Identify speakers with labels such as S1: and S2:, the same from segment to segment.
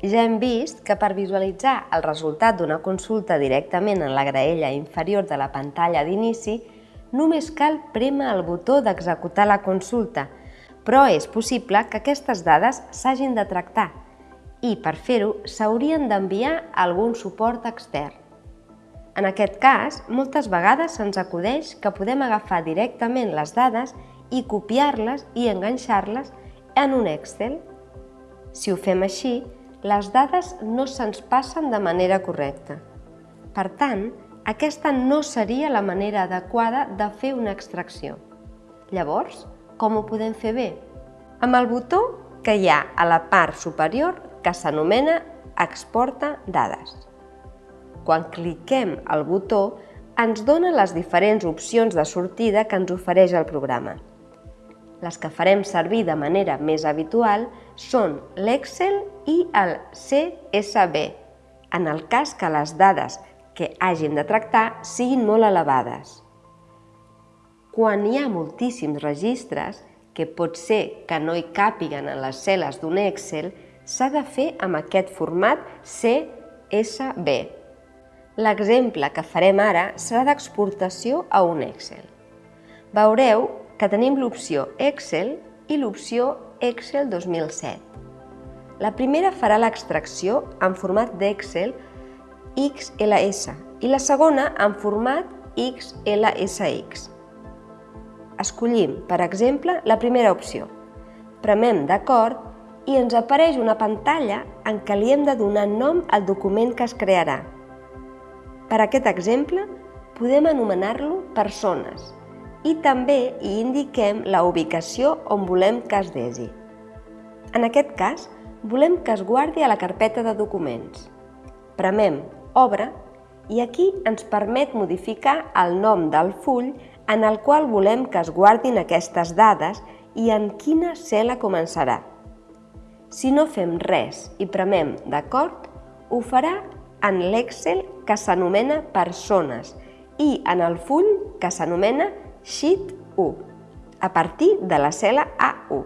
S1: Ja hem vist que per visualitzar el resultat d'una consulta directament en la graella inferior de la pantalla d'inici, només cal prémer el botó d'executar la consulta, però és possible que aquestes dades s'hagin de tractar i, per fer-ho, s'haurien d'enviar a algun suport extern. En aquest cas, moltes vegades se'ns acudeix que podem agafar directament les dades i copiar-les i enganxar-les en un Excel. Si ho fem així, les dades no se'ns passen de manera correcta. Per tant, aquesta no seria la manera adequada de fer una extracció. Llavors, com ho podem fer bé? Amb el botó que hi ha a la part superior que s'anomena Exporta dades. Quan cliquem al botó, ens dona les diferents opcions de sortida que ens ofereix el programa. Les que farem servir de manera més habitual són l'Excel i el CSV, en el cas que les dades que hagin de tractar siguin molt elevades. Quan hi ha moltíssims registres, que pot ser que no hi càpiguen en les cel·les d'un Excel, s'ha de fer amb aquest format CSV. L'exemple que farem ara serà d'exportació a un Excel. Veureu que tenim l'opció Excel i l'opció Excel 2007. La primera farà l'extracció en format d'Excel XLS i la segona en format XLSX. Escollim, per exemple, la primera opció. Premem d'acord i ens apareix una pantalla en què li hem de donar nom al document que es crearà. Per aquest exemple, podem anomenar-lo persones i també hi indiquem la ubicació on volem que es desi. En aquest cas, volem que es guardi a la carpeta de documents. Premem Obre i aquí ens permet modificar el nom del full en el qual volem que es guardin aquestes dades i en quina cel·la començarà. Si no fem res i premem d'acord, ho farà en l'Excel que s'anomena Persones i en el full que s'anomena Sheet 1, a partir de la cel·la A1.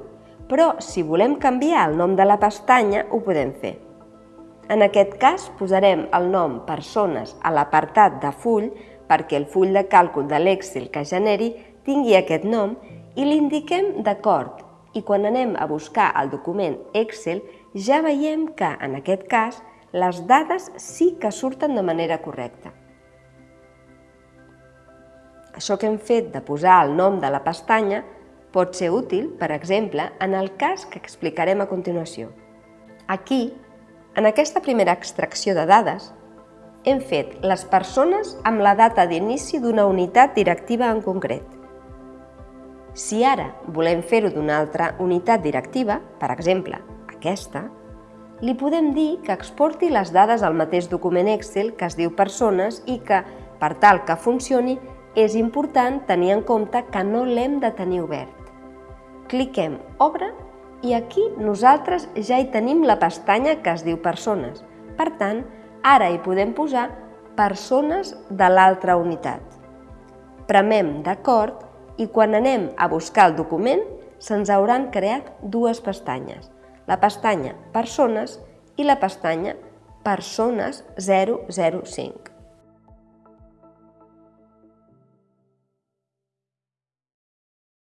S1: Però si volem canviar el nom de la pestanya, ho podem fer. En aquest cas, posarem el nom Persones a l'apartat de full perquè el full de càlcul de l'Excel que generi tingui aquest nom i l'indiquem d'acord i quan anem a buscar el document Excel ja veiem que, en aquest cas, les dades sí que surten de manera correcta. Això que hem fet de posar el nom de la pestanya pot ser útil, per exemple, en el cas que explicarem a continuació. Aquí, en aquesta primera extracció de dades, hem fet les persones amb la data d'inici d'una unitat directiva en concret. Si ara volem fer-ho d'una altra unitat directiva, per exemple, aquesta, li podem dir que exporti les dades al mateix document Excel que es diu persones i que, per tal que funcioni, és important tenir en compte que no l'hem de tenir obert. Cliquem Obre i aquí nosaltres ja hi tenim la pestanya que es diu Persones. Per tant, ara hi podem posar Persones de l'altra unitat. Premem d'acord i quan anem a buscar el document se'ns hauran creat dues pestanyes la pestanya Persones i la pestanya Persones 005.